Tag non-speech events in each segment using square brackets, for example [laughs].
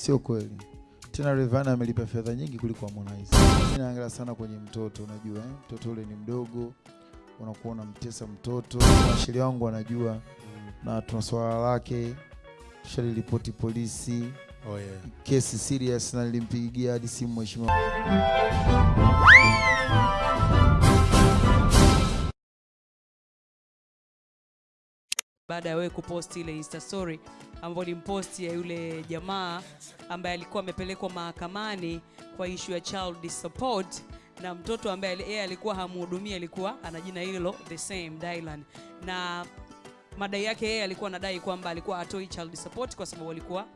sio kweli. Tena Rayvanny amelipa fedha nyingi kuliko Harmonize. Mimi naangalia sana kwenye mtoto, unajua eh? Mtoto ule ni mdogo, unakuwa unamtesa mtoto. Washeria wangu wanajua na tuna swala lake, shaliripoti polisi, Oh yeah. kesi serious, na nilimpigia hadi simu mheshimiwa baada ya wewe kuposti ile insta story ambayo ni post ya yule jamaa ambaye alikuwa amepelekwa mahakamani kwa ishu ya child support na mtoto ambaye yeye alikuwa hamhudumia alikuwa ana jina hilo the same Dylan. Na madai yake yeye alikuwa anadai kwamba alikuwa atoi child support kwa sababu alikuwa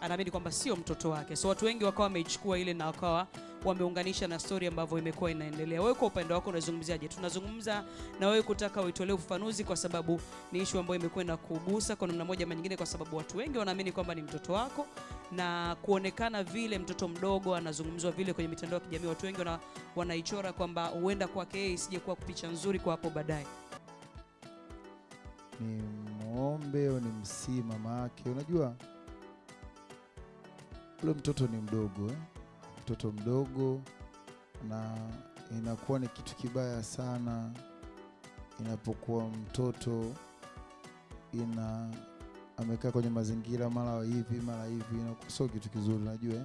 anaamini kwamba sio mtoto wake. So watu wengi wakawa wameichukua ile na wakawa wameunganisha na story ambavyo imekuwa inaendelea wewe kwa upande wako unazungumziaje tunazungumza na wewe kutaka uitolee ufafanuzi kwa sababu ni ishu ambayo imekuwa na kugusa kwa namna moja ama nyingine kwa sababu watu wengi wanaamini kwamba ni mtoto wako na kuonekana vile mtoto mdogo anazungumzwa vile kwenye mitandao ya kijamii watu wengi wana, wanaichora kwamba huenda kwake yeye isije kuwa picha nzuri kwa hapo baadaye ni mwombe au ni msii mama yake. Unajua ule mtoto ni mdogo eh? Mtoto mdogo, na inakuwa ni kitu kibaya sana inapokuwa mtoto ina amekaa kwenye mazingira mara hivi mara hivi, sio kitu kizuri. Unajua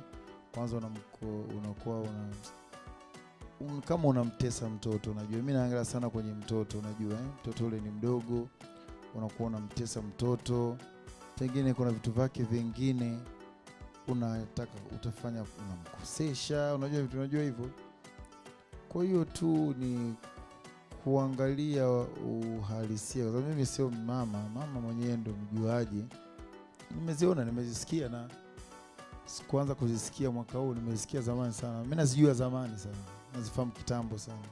kwanza unakuwa una un, kama unamtesa mtoto. Najua mimi naangalia sana kwenye mtoto, unajua eh? mtoto ule ni mdogo unakuwa unamtesa mtoto, pengine kuna vitu vyake vingine unataka utafanya, unamkosesha, unajua vitu, unajua hivyo. Kwa hiyo tu ni kuangalia uhalisia, kwa mimi sio mama, mama mwenyewe ndo mjuaji. Nimeziona, nimezisikia na sikuanza kuzisikia mwaka huu, nimezisikia zamani sana. Mimi nazijua zamani sana, nazifahamu kitambo sana,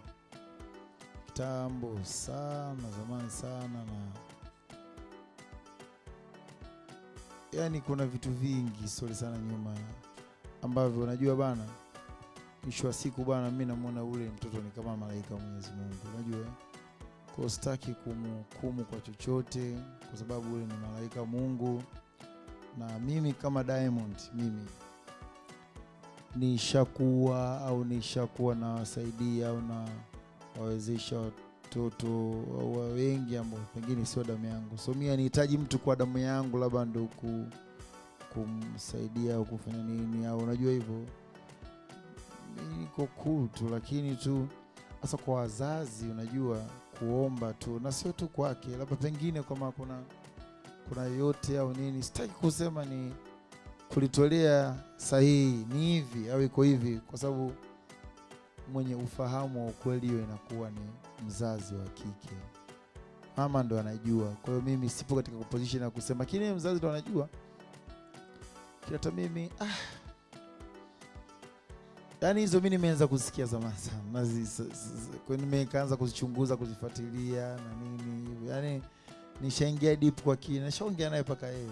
kitambo sana, zamani sana na yani kuna vitu vingi sori sana nyuma ambavyo unajua bana, mwisho wa siku bana, mi namwona ule mtoto ni kama malaika wa Mwenyezi Mungu, unajua ko kwa sitaki kumhukumu kwa chochote, kwa sababu ule ni malaika Mungu, na mimi kama Diamond, mimi nishakuwa au nishakuwa nawasaidia au na wawezesha watoto au wengi ambao pengine sio damu yangu, so mi anihitaji mtu kwa damu yangu, labda ndo ku, kumsaidia au kufanya nini, au unajua hivyo, niko cool tu, lakini tu hasa kwa wazazi, unajua kuomba tu, na sio tu kwake, labda pengine kama kuna kuna yote au nini, sitaki kusema ni kulitolea sahihi ni hivi au iko hivi, kwa sababu mwenye ufahamu wa ukweli hiyo inakuwa ni mzazi wa kike, mama ndo anajua. Kwa hiyo mimi sipo katika position ya kusema, lakini mzazi ndo anajua. Kila hata mimi ah, yaani hizo mi nimeanza kusikia zamani sana, nimekaanza kuzichunguza kuzifuatilia na nini hivyo, yaani nishaingia deep kwa kina, nishaongea naye paka yeye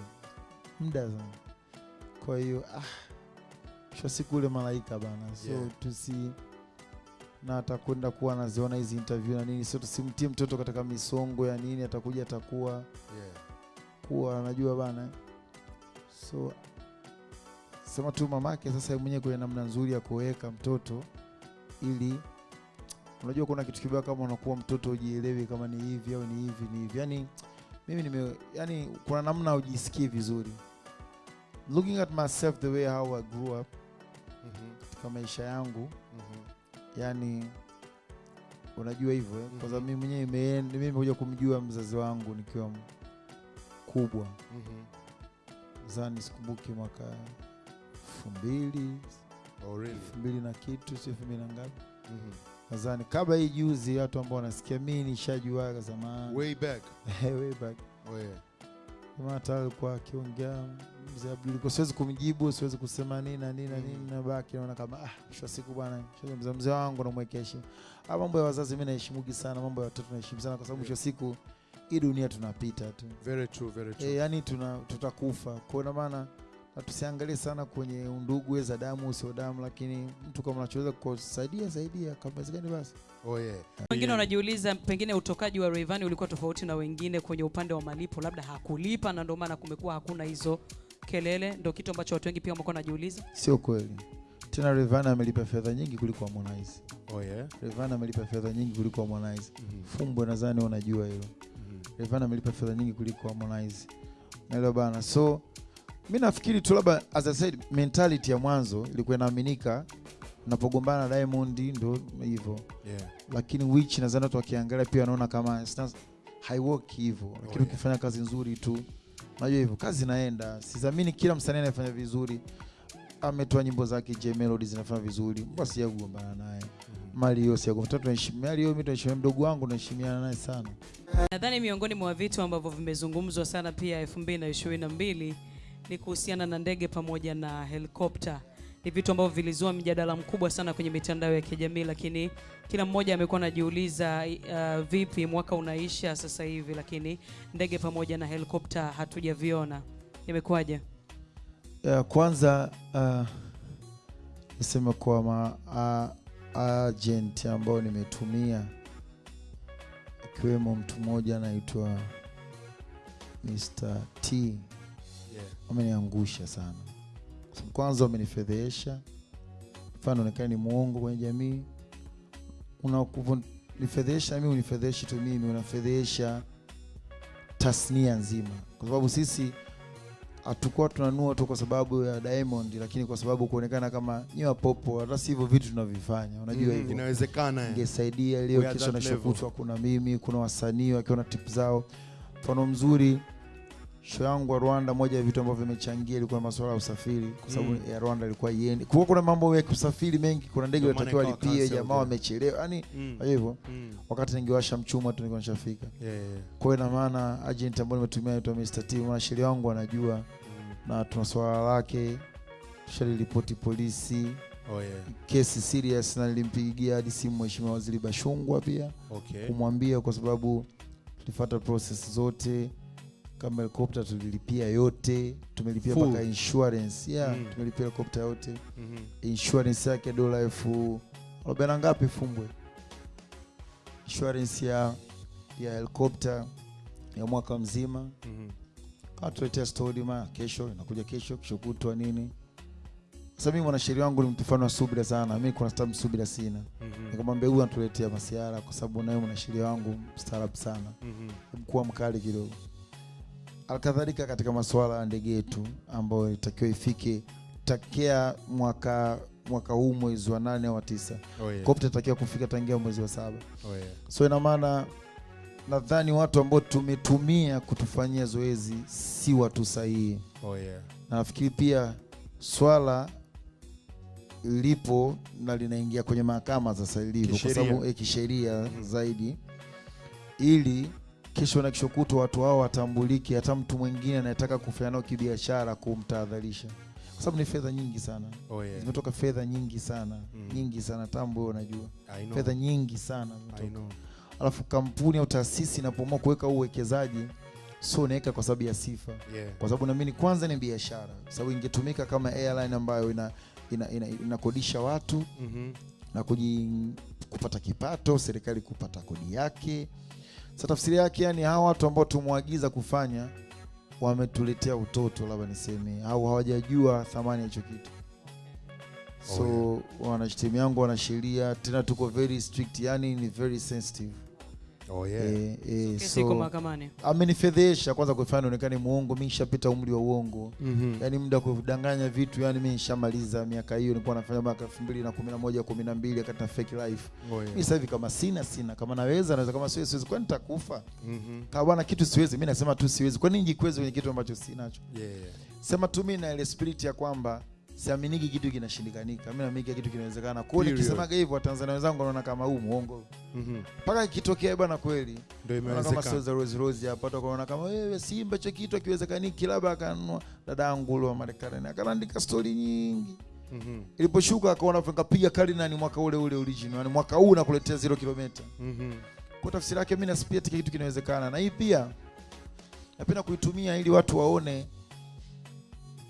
muda sana. Kwa hiyo ah, mwisho siku ule malaika bana, so Yeah. tusi na atakwenda kuwa anaziona hizi interview na nini, sio tusimtie mtoto katika misongo ya nini, atakuja atakuwa Yeah. kuwa anajua bana, so sema tu mamake sasa mwenyewe kwenye namna nzuri ya kuweka mtoto, ili unajua kuna kitu kibaya kama unakuwa mtoto ujielewi kama ni hivi au ni hivi ni hivi, yani mimi nime, yani kuna namna ujisikii vizuri looking at myself the way how I grew up mm -hmm. katika maisha yangu Mhm. Yani unajua hivyo eh? kwa sababu mimi mwenyewe mimi nimekuja kumjua mzazi wangu nikiwa mkubwa Mhm. zani sikumbuki mwaka elfu mbili Oh, really? elfu mbili na kitu si elfu mbili na ngapi Mhm. nadhani kabla hii juzi watu ambao wanasikia mi nishajuaga zamani Way back. [laughs] way back Oh, yeah. Hata alikuwa akiongea mzee Abdul, kwa siwezi kumjibu, siwezi kusema nini na nini na nini, na baki naona kama ah, mwisho siku bwana, mzee mzee wangu namwekea heshima. Ah, mambo ya wazazi mimi naheshimugi sana, mambo ya watoto naheshimu sana, kwa sababu mwisho siku hii dunia tunapita tu Very true, very true. e, yani tuna tutakufa. Kwa maana na tusiangalie sana kwenye undugu za damu sio damu, lakini mtu kama unachoweza kusaidia saidia, kama gani basi. Oh, yeah. wengine wanajiuliza pengine utokaji wa Rayvanny ulikuwa tofauti na wengine kwenye upande wa malipo labda hakulipa na ndio maana kumekuwa hakuna hizo kelele ndio kitu ambacho watu wengi pia wamekuwa wanajiuliza sio kweli tena Rayvanny amelipa fedha nyingi kuliko Harmonize Oh yeah. Rayvanny amelipa fedha nyingi kuliko Harmonize Mm -hmm. Fumbo nadhani unajua hilo Mm -hmm. Rayvanny amelipa fedha nyingi kuliko Harmonize naelewa bana so mi nafikiri tu labda as I said mentality ya mwanzo ilikuwa inaaminika napogombana na Diamond ndo hivyo Yeah. lakini which nadhani watu wakiangalia pia wanaona kama haiwork hivyo lakini yeah. ukifanya kazi nzuri tu unajua hivyo kazi inaenda sidhamini kila msanii anayefanya vizuri ametoa nyimbo zake J Melody zinafanya vizuri mbona sija yagombana naye Mhm. Mario sija kumtoa tunaheshimia Mario mimi tunaheshimia mdogo wangu tunaheshimiana naye sana nadhani miongoni mwa vitu ambavyo vimezungumzwa sana pia 2022 ni kuhusiana na ndege pamoja na helikopta ni vitu ambavyo vilizua mjadala mkubwa sana kwenye mitandao ya kijamii lakini kila mmoja amekuwa anajiuliza uh, vipi mwaka unaisha sasa hivi lakini ndege pamoja na helikopta hatujaviona imekuwaje kwanza uh, niseme kwa ma uh, agent ambao nimetumia ikiwemo mtu mmoja anaitwa Mr. T. wameniangusha sana. Kwa Kwanza wamenifedhesha, mfano onekana ni mwongo kwenye jamii. unakunifedhesha mimi, unifedheshi tu mimi, unafedhesha tasnia nzima, kwa sababu sisi hatukuwa tunanua tu kwa sababu ya Diamond, lakini kwa sababu kuonekana kama nyiwa popo, hata si hivyo vitu tunavifanya, unajua hivyo mm, Inawezekana. eh. ingesaidia leo kesho na kuna mimi kuna wasanii wakiwa na tip zao mfano mzuri show yangu wa Rwanda moja ya vitu ambavyo vimechangia ilikuwa masuala ya usafiri kwa sababu Mm. ya Rwanda ilikuwa iende kwa kuna mambo ya kusafiri mengi kuna ndege maana lipie jamaa wamechelewa yani Mm. hivyo Mm. wakati ningewasha mchuma tu nilikuwa nishafika Yeah, yeah. kwa hiyo ina maana agent ambaye nimetumia anaitwa Mr. T mwanasheria wangu anajua Mm. na tuna swala lake shaliripoti polisi Oh yeah. kesi serious na nilimpigia hadi simu mheshimiwa waziri Bashungwa pia Okay. kumwambia kwa sababu tulifuata process zote kama helikopta tulilipia yote tumelipia mpaka insurance yeah, Mm. tumelipia helikopta yote mm -hmm. insurance yake dola elfu arobaini na ngapi fumbwe insurance ya ya helikopta ya mwaka mzima Mhm. katuletea stori ma kesho inakuja kesho kesho kutwa nini sasa mimi mwanasheria wangu ni mtu wa subira sana mi kuna stamu subira sina Mm -hmm. nikamwambia huyu anatuletea masiara kwa sababu naye mwanasheria wangu mstaarabu sana Mhm. mkuwa mkali kidogo alkadhalika katika masuala ya ndege yetu ambayo itakiwa ifike takia mwaka mwaka huu mwezi wa nane wa tisa Oh yeah. itakiwa kufika tangia mwezi wa saba Oh yeah. so ina maana nadhani watu ambao tumetumia kutufanyia zoezi si watu sahihi Oh yeah. na nafikiri pia swala lipo na linaingia kwenye mahakama sasa ilivyo kwa Kisheria. sababu eh, kisheria Mhm. zaidi ili kesho na kesho kutwa watu hao watambuliki, hata mtu mwingine anayetaka kufanya nao kibiashara kumtahadharisha kwa sababu ni fedha nyingi sana Oh yeah. zimetoka fedha nyingi sana mm. nyingi sana tambo wewe unajua fedha nyingi sana zimetoka. alafu kampuni au taasisi inapoamua kuweka uwekezaji sio unaweka kwa sababu ya sifa Yeah. kwa sababu naamini kwanza ni biashara sababu ingetumika kama airline ambayo ina ina, ina, inakodisha watu -hmm. na kuji, kupata kipato serikali kupata kodi yake sa tafsiri yake yani hawa watu ambao tumwagiza kufanya wametuletea utoto labda niseme au hawajajua thamani ya hicho kitu so Oh, yeah. wanatimu yangu wanasheria tena tuko very strict yani ni very sensitive Oh yeah. E, e, so, so mahakamani amenifedhesha kwanza kufanya nionekane muongo mi nishapita umri wa uongo Mm -hmm. yani muda wa kudanganya vitu yani mi nishamaliza miaka hiyo nilikuwa nafanya mwaka elfu mbili na kumi na moja kumi na mbili wakati na fake life Oh mi yeah. sasa hivi kama sina sina kama naweza naweza kama siwezi siwezi kwani nitakufa Mhm. kama bwana kitu siwezi mi nasema tu siwezi kwani nijikweze kwenye kitu ambacho sinacho Yeah, yeah. sema tu mi na ile spirit ya kwamba siaminiki kitu kinashindikanika. Mi naamini kitu kinawezekana. Kwao hiyo nikisemaga hivyo watanzania wenzangu wanaona kama huu muongo Mhm. mpaka ikitokea bwana kweli. Ndio imewezekana, kama sio za Rose Rose hapa. Watu wanaona kama wewe Simba cha kitu akiwezekaniki labda akanunua dada yangu ule wa Marekani akaandika stori nyingi. Mhm. iliposhuka akaona kapiga kali ni mwaka ule ule original. Yani mwaka huu nakuletea zero kilomita Mhm. kwa tafsiri yake mimi nasipia kitu kinawezekana. Na hii pia napenda kuitumia ili watu waone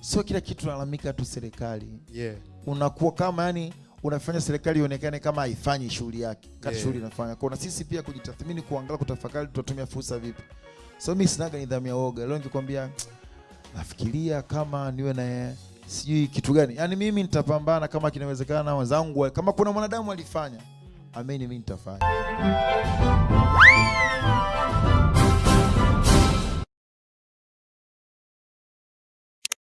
sio kila kitu nalalamika tu serikali. Yeah. unakuwa kama yani unafanya serikali ionekane kama haifanyi shughuli yake kati Yeah. shughuli inafanya. Kwa na sisi pia kujitathmini kuangalia kutafakari tutatumia fursa vipi. So mimi sinaga nidhamu ya woga leo nikikwambia nafikiria kama niwe na sijui kitu gani. Yani mimi nitapambana kama kinawezekana wenzangu kama kuna mwanadamu alifanya amini mi nitafanya